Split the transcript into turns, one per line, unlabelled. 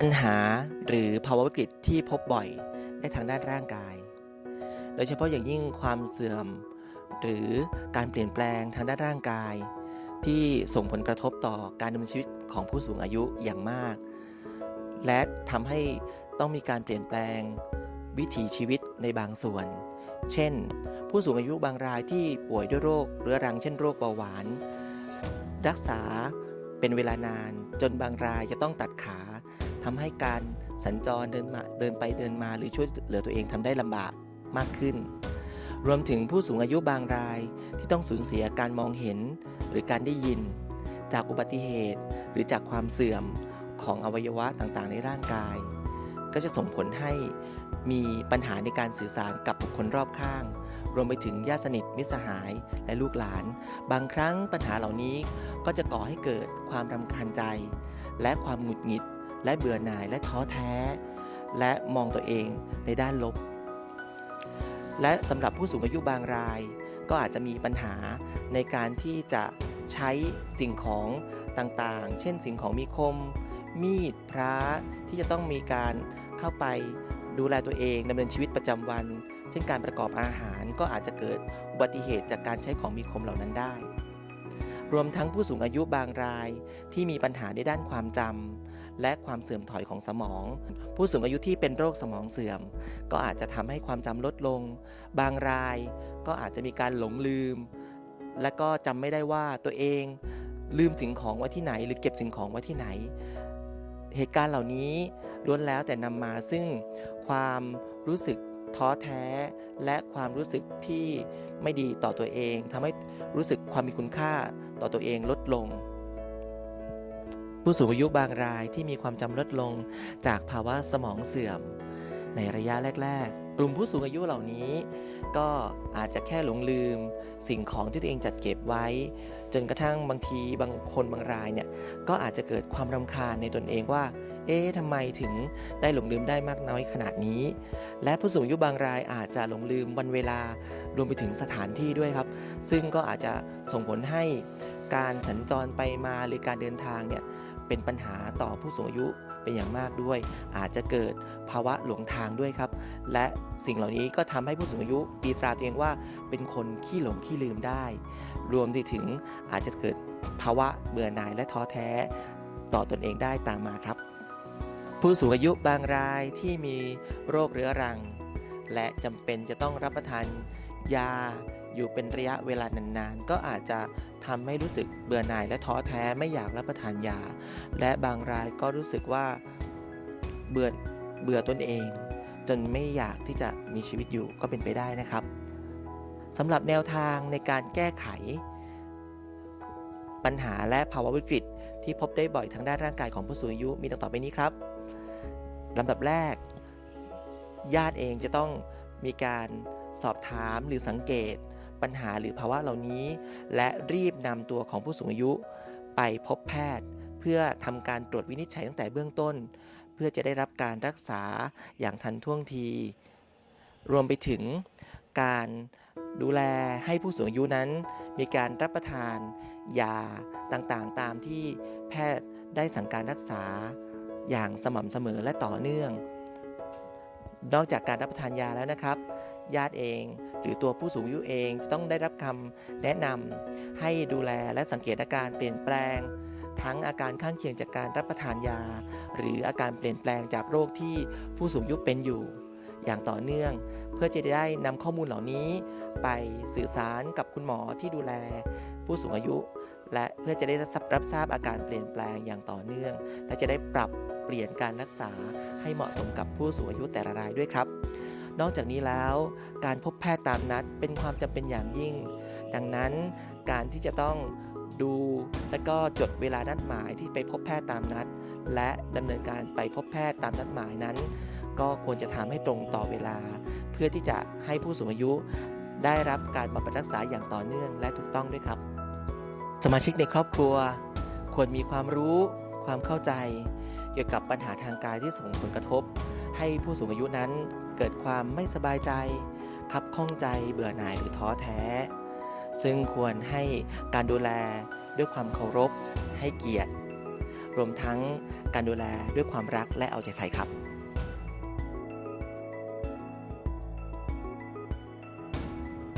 ปัญหาหรือภาวะวิกฤตที่พบบ่อยในทางด้านร่างกาย โดยเฉพาะอย่างยิ่งความเสื่อม หรือการเปลี่ยนแปลงทางด้านร่างกาย ที่ส่งผลกระทบต่อการดำเนินชีวิตของผู้สูงอายุอย่างมาก และทำให้ต้องมีการเปลี่ยนแปลงวิถีชีวิตในบางส่วน เช่น ผู้สูงอายุบางรายที่ป่วยด้วยโรคเรื้อรังเช่นโรคเบาหวาน รักษาเป็นเวลานานจนบางรายจะต้องตัดขา ทำให้การสัญจรเดินมาเดินไปเดินมาหรือช่วยเหลือตัวเองทำได้ลำบากมากขึ้น รวมถึงผู้สูงอายุบางรายที่ต้องสูญเสียการมองเห็นหรือการได้ยิน จากอุบัติเหตุ หรือจากความเสื่อมของอวัยวะต่างๆ ในร่างกาย ก็จะส่งผลให้มีปัญหาในการสื่อสารกับบุคคลรอบข้าง รวมไปถึงญาติสนิทมิตรสหายและลูกหลาน บางครั้งปัญหาเหล่านี้ก็จะก่อให้เกิดความรำคาญใจ และความหงุดหงิด และเบื่อหน่ายและท้อแท้ และมองตัวเองในด้านลบ และสำหรับผู้สูงอายุบางราย ก็อาจจะมีปัญหาในการที่จะใช้สิ่งของต่างๆ เช่นสิ่งของมีคม มีดพระที่จะต้องมีการเข้าไปดูแลตัวเองดำเนินชีวิตประจำวัน เช่นการประกอบอาหารก็อาจจะเกิดอุบัติเหตุจากการใช้ของมีคมเหล่านั้นได้ รวมทั้งผู้สูงอายุบางรายที่มีปัญหาในด้านความจำ และความเสื่อมถอยของสมอง ผู้สูงอายุที่เป็นโรคสมองเสื่อม ก็อาจจะทำให้ความจำลดลง บางรายก็อาจจะมีการหลงลืม และก็จำไม่ได้ว่าตัวเองลืมสิ่งของไว้ที่ไหน หรือเก็บสิ่งของไว้ที่ไหน เหตุการณ์เหล่านี้ล้วนแล้วแต่นำมาซึ่งความรู้สึกท้อแท้และความรู้สึกที่ไม่ดีต่อตัวเองทำให้รู้สึกความมีคุณค่าต่อตัวเองลดลง ผู้สูงอายุบางรายที่มีความจำลดลงจากภาวะสมองเสื่อม ในระยะแรก ๆ กลุ่มผู้สูงอายุเหล่านี้ ก็อาจจะแค่หลงลืม สิ่งของที่ตัวเองจัดเก็บไว้ จนกระทั่งบางทีบางคนบางรายเนี่ยก็อาจจะเกิดความรำคาญในตนเองว่า เอ๊ะทำไมถึงได้หลงลืมได้มากน้อยขนาดนี้ และผู้สูงอายุบางรายอาจจะหลงลืมวันเวลารวมไปถึงสถานที่ด้วยครับ ซึ่งก็อาจจะส่งผลให้การสัญจรไปมาหรือการเดินทางเนี่ย เป็นปัญหาต่อผู้สูงอายุเป็นอย่างมากด้วย อาจจะเกิดภาวะหลงทางด้วยครับ และสิ่งเหล่านี้ก็ทำให้ผู้สูงอายุตีตราตัวเองว่าเป็นคนขี้หลงขี้ลืมได้ รวมไปถึงอาจจะเกิดภาวะเบื่อหน่ายและท้อแท้ต่อตอนเองได้ตามมาครับ ผู้สูงอายุบางรายที่มีโรคเรื้อรัง และจำเป็นจะต้องรับประทานยา อยู่เป็นระยะเวลานานๆ ก็อาจจะทำให้รู้สึกเบื่อหน่ายและท้อแท้ไม่อยากรับประทานยา และบางรายก็รู้สึกว่าเบื่อเบื่อตนเอง จนไม่อยากที่จะมีชีวิตอยู่ก็เป็นไปได้นะครับสำหรับแนวทางในการแก้ไข ปัญหาและภาวะวิกฤต ที่พบได้บ่อยทางด้านร่างกายของผู้สูงอายุมีดังต่อไปนี้ครับลำดับแรก ญาติเองจะต้องมีการสอบถามหรือสังเกต ปัญหาหรือภาวะเหล่านี้ และรีบนำตัวของผู้สูงอายุ ไปพบแพทย์ เพื่อทำการตรวจวินิจฉัยตั้งแต่เบื้องต้น เพื่อจะได้รับการรักษาอย่างทันท่วงที รวมไปถึงการดูแลให้ผู้สูงอายุนั้น มีการรับประทานยาต่างๆ ตามที่แพทย์ได้สั่งการรักษาอย่างสม่ำเสมอและต่อเนื่อง นอกจากการรับประทานยาแล้วนะครับ ญาติเอง หรือตัวผู้สูงอายุเองจะต้องได้รับคำแนะนำให้ดูแลและสังเกตอาการเปลี่ยนแปลง ทั้งอาการข้างเคียงจากการรับประทานยา หรืออาการเปลี่ยนแปลงจากโรคที่ผู้สูงอายุเป็นอยู่ อย่างต่อเนื่อง เพื่อจะได้นำข้อมูลเหล่านี้ ไปสื่อสารกับคุณหมอที่ดูแล ผู้สูงอายุ และเพื่อจะได้รับทราบอาการเปลี่ยนแปลงอย่างต่อเนื่อง และจะได้ปรับเปลี่ยนการรักษาให้เหมาะสมกับผู้สูงอายุแต่ละรายด้วยครับ นอกจากนี้แล้วการพบแพทย์ตามนัดเป็นความจำเป็นอย่างยิ่ง ดังนั้นการที่จะต้องดูและก็จดเวลานัดหมายที่ไปพบแพทย์ตามนัด และดำเนินการไปพบแพทย์ตามนัดหมายนั้น ก็ควรจะทำให้ตรงต่อเวลา เพื่อที่จะให้ผู้สูงอายุได้รับการบำบัดรักษาอย่างต่อเนื่องและถูกต้องด้วยครับ สมาชิกในครอบครัว ควรมีความรู้ ความเข้าใจ เกี่ยวกับปัญหาทางกายที่ส่งผลกระทบ ให้ผู้สูงอายุนั้นเกิดความไม่สบายใจ คับข้องใจเบื่อหน่ายหรือท้อแท้ ซึ่งควรให้การดูแลด้วยความเคารพให้เกียรติ รวมทั้งการดูแลด้วยความรักและเอาใจใส่ครับ